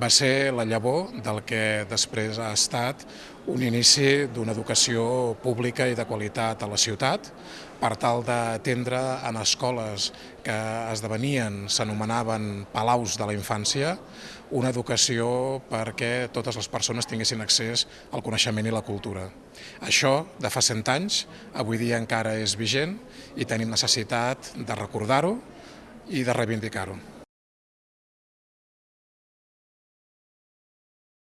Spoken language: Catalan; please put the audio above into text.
va ser la llavor del que després ha estat un inici d'una educació pública i de qualitat a la ciutat, per tal d'atendre en escoles que esdevenien, s'anomenaven palaus de la infància, una educació perquè totes les persones tinguessin accés al coneixement i la cultura. Això, de fa 100 anys, avui dia encara és vigent i tenim necessitat de recordar-ho i de reivindicar-ho.